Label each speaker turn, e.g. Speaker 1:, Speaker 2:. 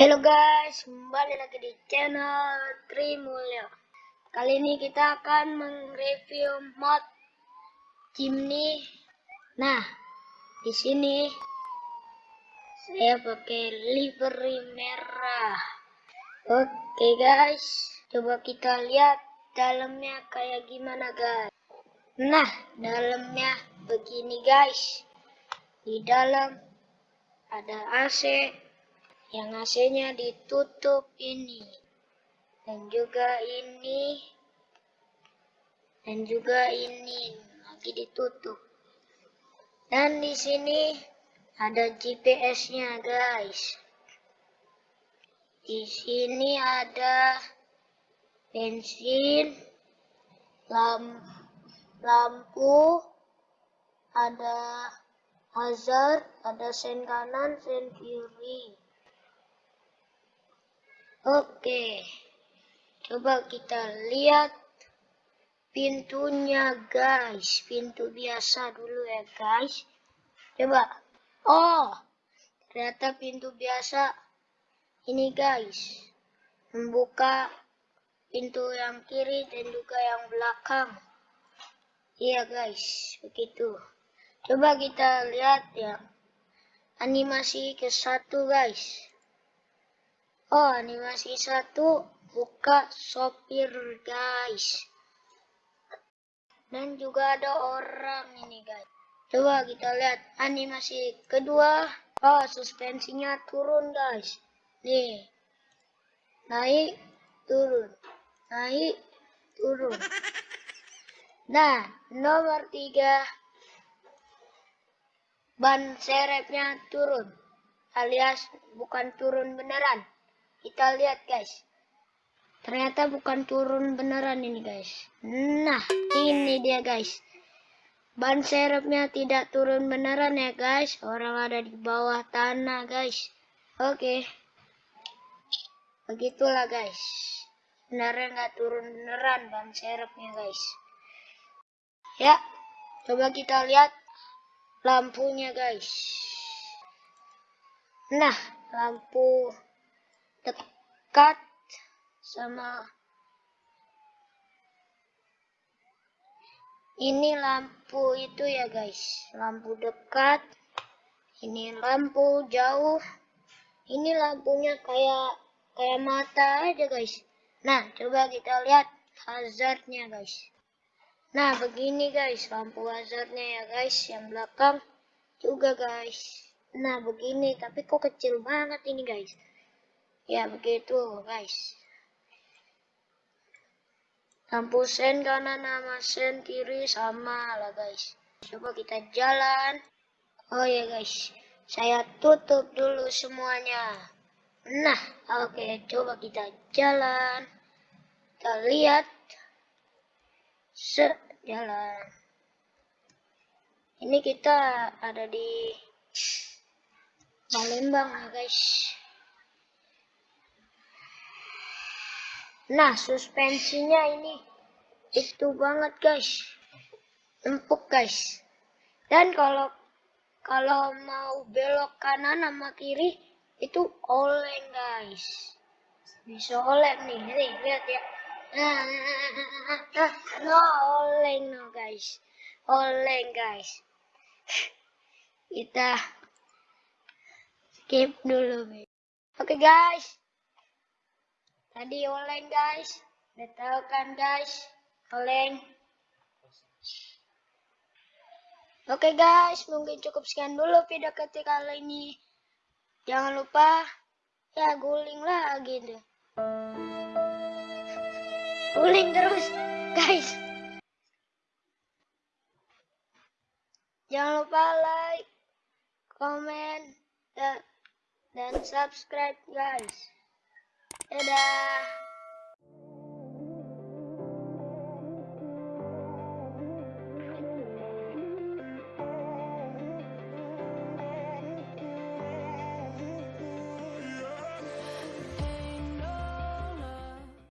Speaker 1: Halo guys, kembali lagi di channel Trimulyo. Kali ini kita akan mereview mod Jimny. Nah, di sini saya pakai livery merah. Oke guys, coba kita lihat dalamnya kayak gimana guys. Nah, dalamnya begini guys. Di dalam ada AC yang AC-nya ditutup ini. Dan juga ini. Dan juga ini. Lagi ditutup. Dan di sini ada GPS-nya guys. Di sini ada bensin lamp lampu ada hazard ada sen kanan sen kiri Oke, coba kita lihat pintunya guys. Pintu biasa dulu ya guys. Coba. Oh, ternyata pintu biasa ini guys. Membuka pintu yang kiri dan juga yang belakang. Iya guys, begitu. Coba kita lihat ya. Animasi ke satu guys. Oh, animasi satu buka sopir guys. Dan juga ada orang ini guys. Coba kita lihat animasi kedua. Oh, suspensinya turun guys. Nih. Naik, turun. Naik, turun. Nah, nomor tiga. Ban serepnya turun. Alias bukan turun beneran. Kita lihat guys. Ternyata bukan turun beneran ini guys. Nah, ini dia guys. Ban serepnya tidak turun beneran ya guys. Orang ada di bawah tanah guys. Oke. Begitulah guys. Sebenarnya nggak turun beneran ban serepnya guys. Ya, coba kita lihat lampunya guys. Nah, lampu dekat sama ini lampu itu ya guys. Lampu dekat ini lampu jauh. Ini lampunya kayak kayak mata aja guys. Nah coba kita lihat hazardnya guys. Nah begini guys. Lampu hazardnya ya guys yang belakang juga guys. Nah begini tapi kok kecil banget ini guys ya begitu guys. Lampu sen kanan sama sen kiri sama lah guys. Coba kita jalan. Oh ya guys. Saya tutup dulu semuanya. Nah oke. Okay, coba kita jalan. Kita lihat. Sejalan ini kita ada di Palembang ya guys Nah, suspensinya ini itu banget, guys. Empuk, guys. Dan kalau kalau mau belok kanan sama kiri itu oleng, guys. Bisa oleng nih, nih lihat ya. No oleng no, guys. Oleng, guys. Kita skip dulu. Oke, okay, guys. Tadi oleng guys. Udah tahu kan guys? Oleng. Oke okay, guys, mungkin cukup sekian dulu video ketika kali ini. Jangan lupa ya guling lagi deh. Guling terus, guys. Jangan lupa like, dan, dan subscribe guys. Dadah.